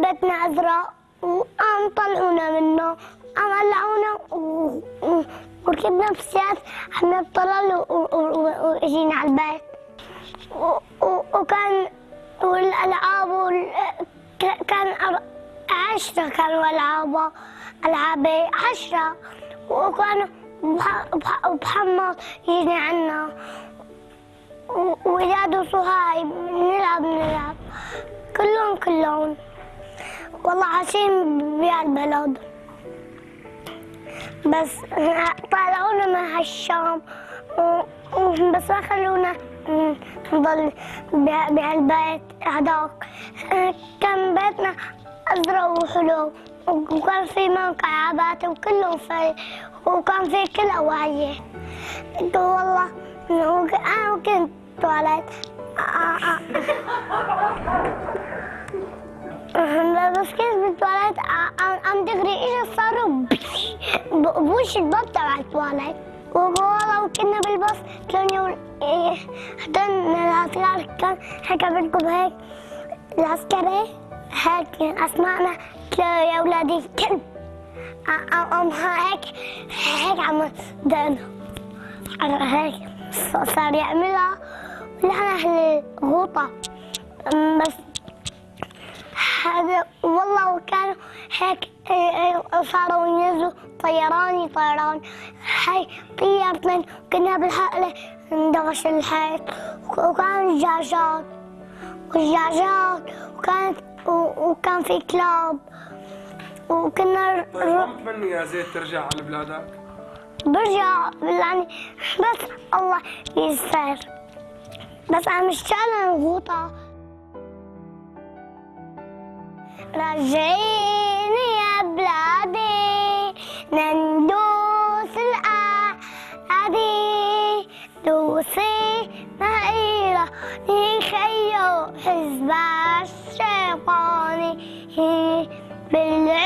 بيتنا أزرق وقام طلعونا منه. قام قلعونا وركبنا بسيارة عم نطلع واجينا على البيت. وكان والألعاب كان عشرة كانوا ألعابه ألعابي عشرة. وكانوا بح- بح- بحمص يجي عنا. وإياد وصهاي نلعب نلعب. كلهم كلهم. والله عايشين بهالبلد بس طلعونا من هالشام بس ما خلونا نضل بها- بهالبيت هداك. كان بيتنا أزرق وحلو وكان في منقعات وكله في وكان في كل أواعيه والله أنا كنت تواليت بوش الباب تبع التواليت والله وكنا بالباص كانوا هدول العسكر كان هيك بدكم هيك العسكري هيك أسمعنا يا أولادي الكلب قام هيك هيك عم دقنا هيك صار يعملها. ونحن أهل غوطه بس هذا والله وكانوا هيك إيه، صاروا ينزلوا طيراني طيران. هاي طيرتنا كنا بالحقلة ندغش الحيط وكان دجاجات والدجاجات وكانت وكان في كلاب. وكنا طيب ما بتمني يا زيد ترجع على بلادك؟ برجع يعني بس الله يسر. بس رجعيني يا بلادي نندوس الأعادي دوسي مهيرة نخيو حزب الشيطاني بالعيد